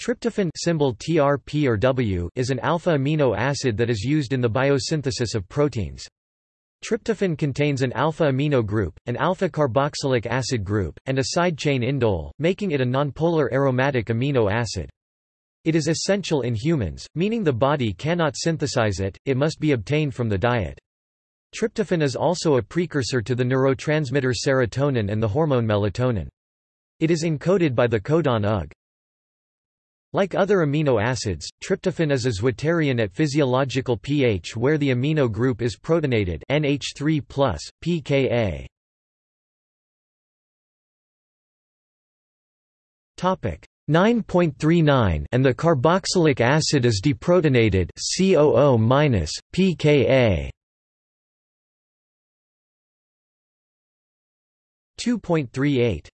Tryptophan symbol TRP or W is an alpha amino acid that is used in the biosynthesis of proteins. Tryptophan contains an alpha amino group, an alpha carboxylic acid group, and a side chain indole, making it a nonpolar aromatic amino acid. It is essential in humans, meaning the body cannot synthesize it, it must be obtained from the diet. Tryptophan is also a precursor to the neurotransmitter serotonin and the hormone melatonin. It is encoded by the codon UG. Like other amino acids, tryptophan is a zwitterion at physiological pH where the amino group is protonated NH3+, pKa. Topic 9.39 and the carboxylic acid is deprotonated COO- pKa. 2.38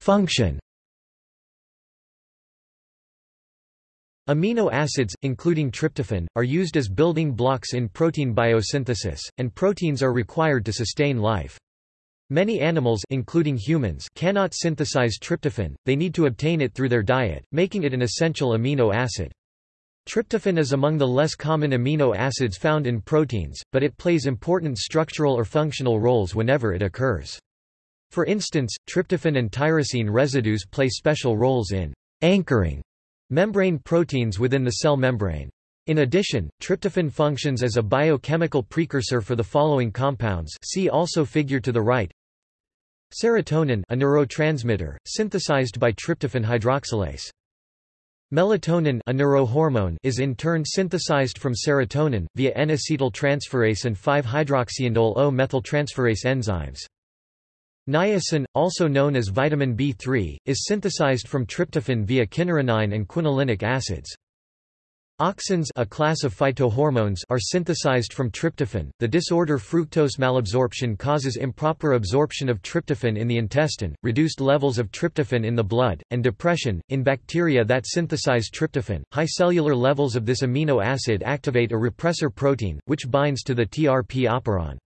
Function Amino acids, including tryptophan, are used as building blocks in protein biosynthesis, and proteins are required to sustain life. Many animals including humans cannot synthesize tryptophan, they need to obtain it through their diet, making it an essential amino acid. Tryptophan is among the less common amino acids found in proteins, but it plays important structural or functional roles whenever it occurs. For instance, tryptophan and tyrosine residues play special roles in anchoring membrane proteins within the cell membrane. In addition, tryptophan functions as a biochemical precursor for the following compounds see also figure to the right Serotonin a neurotransmitter, synthesized by tryptophan hydroxylase. Melatonin a neurohormone is in turn synthesized from serotonin, via N-acetyltransferase and 5-hydroxyindole O-methyltransferase enzymes. Niacin, also known as vitamin B3, is synthesized from tryptophan via kynurenine and quinolinic acids. Auxins a class of phytohormones are synthesized from tryptophan. The disorder fructose malabsorption causes improper absorption of tryptophan in the intestine, reduced levels of tryptophan in the blood, and depression. In bacteria that synthesize tryptophan, high cellular levels of this amino acid activate a repressor protein, which binds to the TRP operon.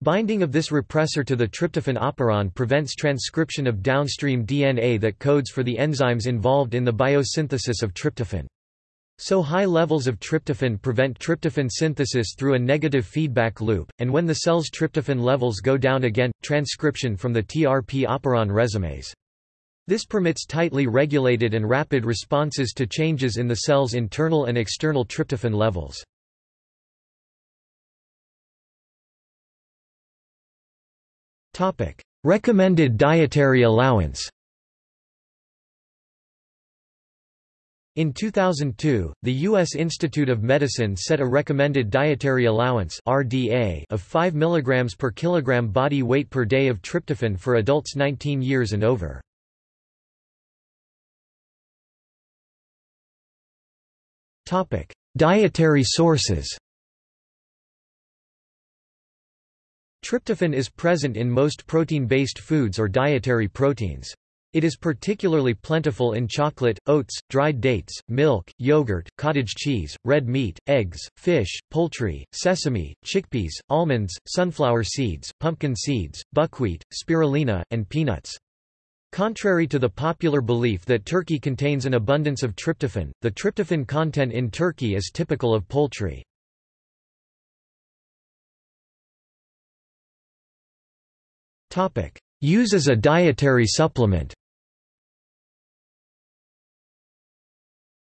Binding of this repressor to the tryptophan operon prevents transcription of downstream DNA that codes for the enzymes involved in the biosynthesis of tryptophan. So high levels of tryptophan prevent tryptophan synthesis through a negative feedback loop, and when the cell's tryptophan levels go down again, transcription from the TRP operon resumes. This permits tightly regulated and rapid responses to changes in the cell's internal and external tryptophan levels. Recommended dietary allowance In 2002, the U.S. Institute of Medicine set a recommended dietary allowance (RDA) of 5 mg per kilogram body weight per day of tryptophan for adults 19 years and over. Topic: Dietary sources. Tryptophan is present in most protein-based foods or dietary proteins. It is particularly plentiful in chocolate, oats, dried dates, milk, yogurt, cottage cheese, red meat, eggs, fish, poultry, sesame, chickpeas, almonds, sunflower seeds, pumpkin seeds, buckwheat, spirulina, and peanuts. Contrary to the popular belief that turkey contains an abundance of tryptophan, the tryptophan content in turkey is typical of poultry. Use as a dietary supplement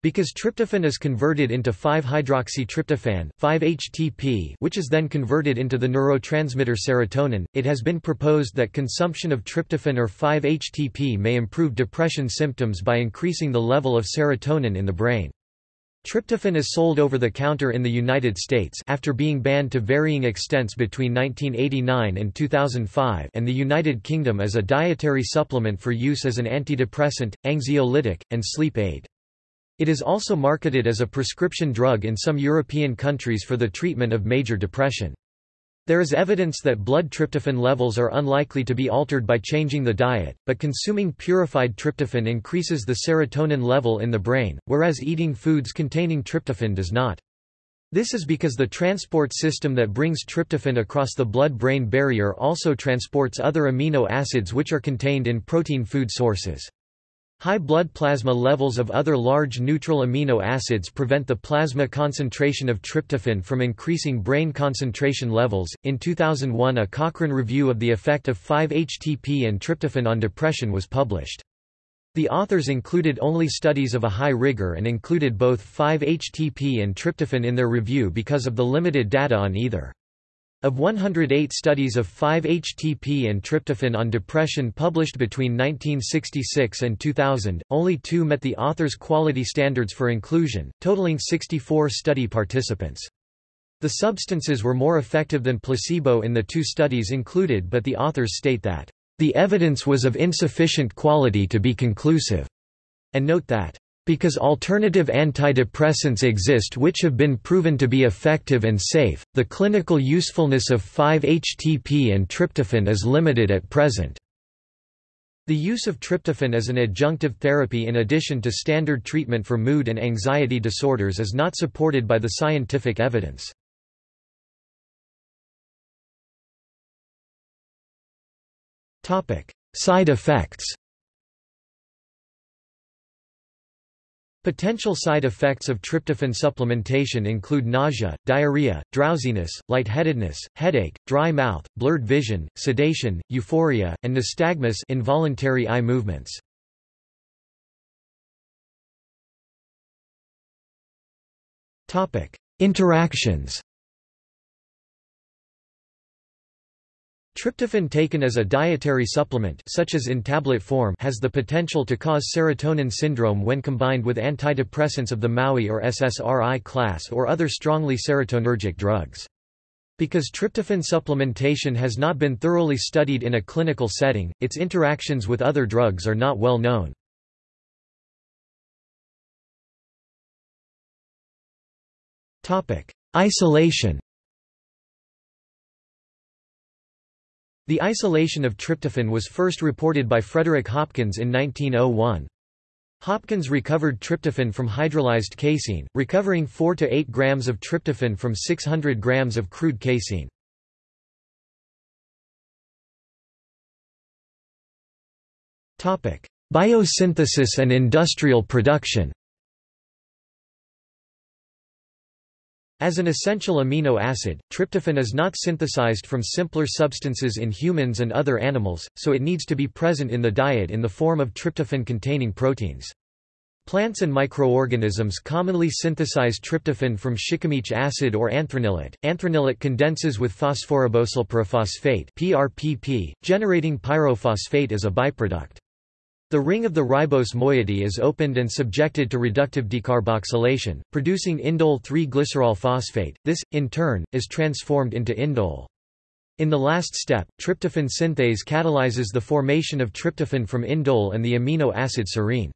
Because tryptophan is converted into 5-hydroxytryptophan 5-HTP, which is then converted into the neurotransmitter serotonin, it has been proposed that consumption of tryptophan or 5-HTP may improve depression symptoms by increasing the level of serotonin in the brain. Tryptophan is sold over the counter in the United States after being banned to varying extents between 1989 and 2005 and the United Kingdom as a dietary supplement for use as an antidepressant, anxiolytic, and sleep aid. It is also marketed as a prescription drug in some European countries for the treatment of major depression. There is evidence that blood tryptophan levels are unlikely to be altered by changing the diet, but consuming purified tryptophan increases the serotonin level in the brain, whereas eating foods containing tryptophan does not. This is because the transport system that brings tryptophan across the blood-brain barrier also transports other amino acids which are contained in protein food sources. High blood plasma levels of other large neutral amino acids prevent the plasma concentration of tryptophan from increasing brain concentration levels. In 2001, a Cochrane review of the effect of 5-HTP and tryptophan on depression was published. The authors included only studies of a high rigor and included both 5-HTP and tryptophan in their review because of the limited data on either. Of 108 studies of 5-HTP and tryptophan on depression published between 1966 and 2000, only two met the author's quality standards for inclusion, totaling 64 study participants. The substances were more effective than placebo in the two studies included but the authors state that, "...the evidence was of insufficient quality to be conclusive," and note that, because alternative antidepressants exist which have been proven to be effective and safe, the clinical usefulness of 5-HTP and tryptophan is limited at present. The use of tryptophan as an adjunctive therapy in addition to standard treatment for mood and anxiety disorders is not supported by the scientific evidence. Side effects Potential side effects of tryptophan supplementation include nausea, diarrhea, drowsiness, lightheadedness, headache, dry mouth, blurred vision, sedation, euphoria, and nystagmus involuntary eye movements. Interactions Tryptophan taken as a dietary supplement such as in tablet form has the potential to cause serotonin syndrome when combined with antidepressants of the MAOI or SSRI class or other strongly serotonergic drugs. Because tryptophan supplementation has not been thoroughly studied in a clinical setting, its interactions with other drugs are not well known. Isolation The isolation of tryptophan was first reported by Frederick Hopkins in 1901. Hopkins recovered tryptophan from hydrolyzed casein, recovering 4 to 8 grams of tryptophan from 600 grams of crude casein. Biosynthesis and industrial production As an essential amino acid, tryptophan is not synthesized from simpler substances in humans and other animals, so it needs to be present in the diet in the form of tryptophan-containing proteins. Plants and microorganisms commonly synthesize tryptophan from shikimic acid or anthranilate. Anthranilate condenses with phosphoribosylpyrophosphate (PRPP), generating pyrophosphate as a byproduct. The ring of the ribose moiety is opened and subjected to reductive decarboxylation, producing indole 3-glycerol phosphate. This, in turn, is transformed into indole. In the last step, tryptophan synthase catalyzes the formation of tryptophan from indole and the amino acid serine.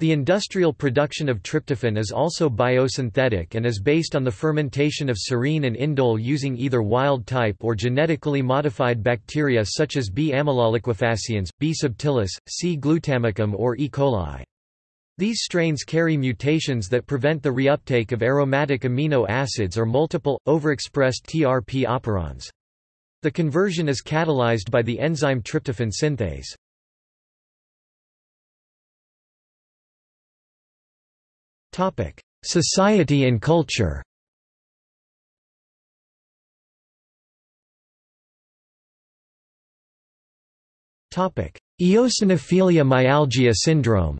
The industrial production of tryptophan is also biosynthetic and is based on the fermentation of serine and indole using either wild-type or genetically modified bacteria such as B. amyloliquefaciens, B. subtilis, C. glutamicum or E. coli. These strains carry mutations that prevent the reuptake of aromatic amino acids or multiple, overexpressed TRP operons. The conversion is catalyzed by the enzyme tryptophan synthase. Society and culture Eosinophilia myalgia syndrome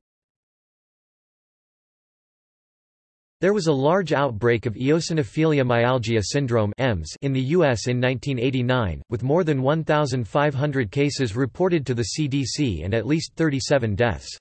There was a large outbreak of eosinophilia myalgia syndrome in the U.S. in 1989, with more than 1,500 cases reported to the CDC and at least 37 deaths.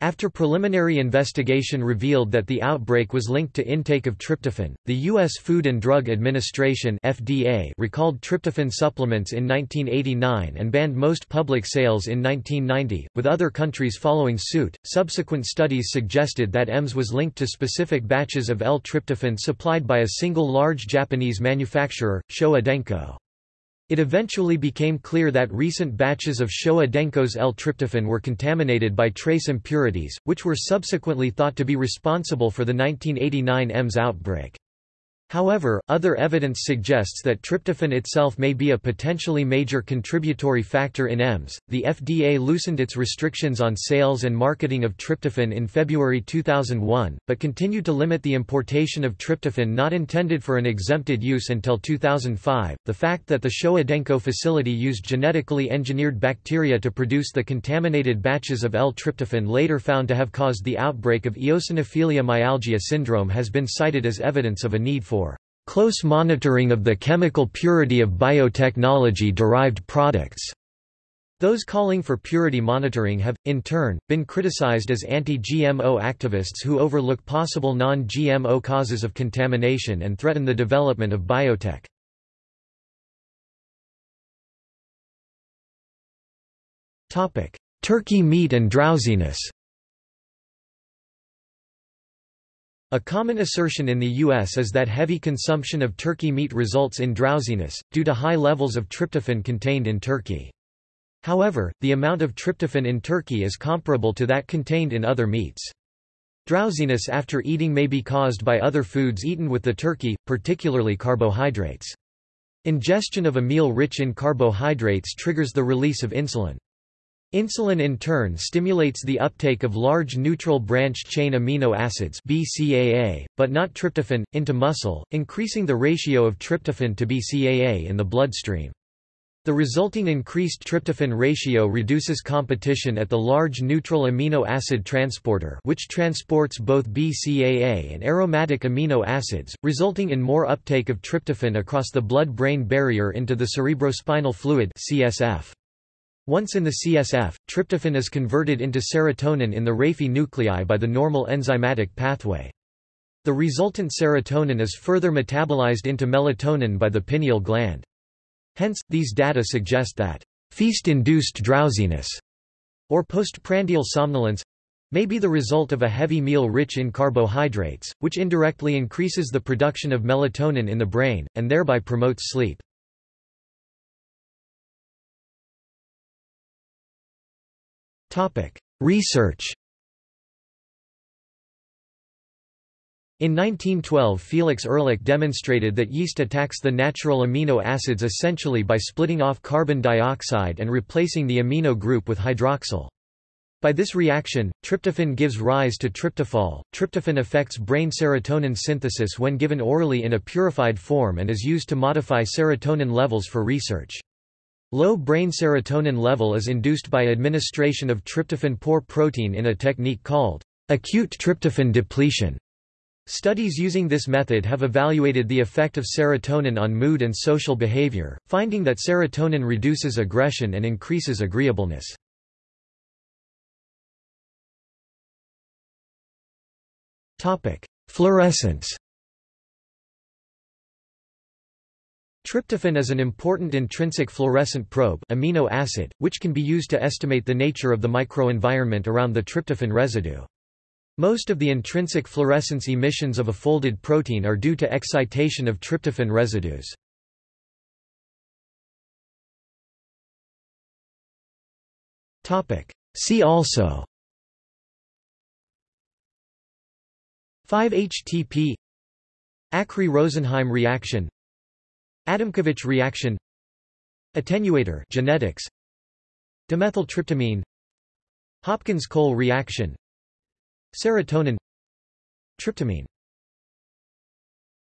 After preliminary investigation revealed that the outbreak was linked to intake of tryptophan, the U.S. Food and Drug Administration (FDA) recalled tryptophan supplements in 1989 and banned most public sales in 1990, with other countries following suit. Subsequent studies suggested that EMS was linked to specific batches of L-tryptophan supplied by a single large Japanese manufacturer, Showa Denko. It eventually became clear that recent batches of Showa Denko's L-tryptophan were contaminated by trace impurities, which were subsequently thought to be responsible for the 1989 EMS outbreak. However, other evidence suggests that tryptophan itself may be a potentially major contributory factor in EMS. The FDA loosened its restrictions on sales and marketing of tryptophan in February 2001, but continued to limit the importation of tryptophan not intended for an exempted use until 2005. The fact that the Showa facility used genetically engineered bacteria to produce the contaminated batches of L-tryptophan later found to have caused the outbreak of eosinophilia myalgia syndrome has been cited as evidence of a need for close monitoring of the chemical purity of biotechnology-derived products. Those calling for purity monitoring have, in turn, been criticized as anti-GMO activists who overlook possible non-GMO causes of contamination and threaten the development of biotech. Turkey meat and drowsiness A common assertion in the U.S. is that heavy consumption of turkey meat results in drowsiness, due to high levels of tryptophan contained in turkey. However, the amount of tryptophan in turkey is comparable to that contained in other meats. Drowsiness after eating may be caused by other foods eaten with the turkey, particularly carbohydrates. Ingestion of a meal rich in carbohydrates triggers the release of insulin. Insulin in turn stimulates the uptake of large neutral branch-chain amino acids BCAA, but not tryptophan, into muscle, increasing the ratio of tryptophan to BCAA in the bloodstream. The resulting increased tryptophan ratio reduces competition at the large neutral amino acid transporter which transports both BCAA and aromatic amino acids, resulting in more uptake of tryptophan across the blood-brain barrier into the cerebrospinal fluid CSF. Once in the CSF, tryptophan is converted into serotonin in the raphe nuclei by the normal enzymatic pathway. The resultant serotonin is further metabolized into melatonin by the pineal gland. Hence, these data suggest that feast-induced drowsiness or postprandial somnolence may be the result of a heavy meal rich in carbohydrates, which indirectly increases the production of melatonin in the brain, and thereby promotes sleep. Research In 1912 Felix Ehrlich demonstrated that yeast attacks the natural amino acids essentially by splitting off carbon dioxide and replacing the amino group with hydroxyl. By this reaction, tryptophan gives rise to tryptophol. Tryptophan affects brain serotonin synthesis when given orally in a purified form and is used to modify serotonin levels for research. Low brain serotonin level is induced by administration of tryptophan-poor protein in a technique called acute tryptophan depletion. Studies using this method have evaluated the effect of serotonin on mood and social behavior, finding that serotonin reduces aggression and increases agreeableness. Fluorescence Tryptophan is an important intrinsic fluorescent probe amino acid, which can be used to estimate the nature of the microenvironment around the tryptophan residue. Most of the intrinsic fluorescence emissions of a folded protein are due to excitation of tryptophan residues. See also 5-HTP Acree-Rosenheim reaction Adamkiewicz reaction. Attenuator genetics. Dimethyltryptamine. Hopkins-Cole reaction. Serotonin. Tryptamine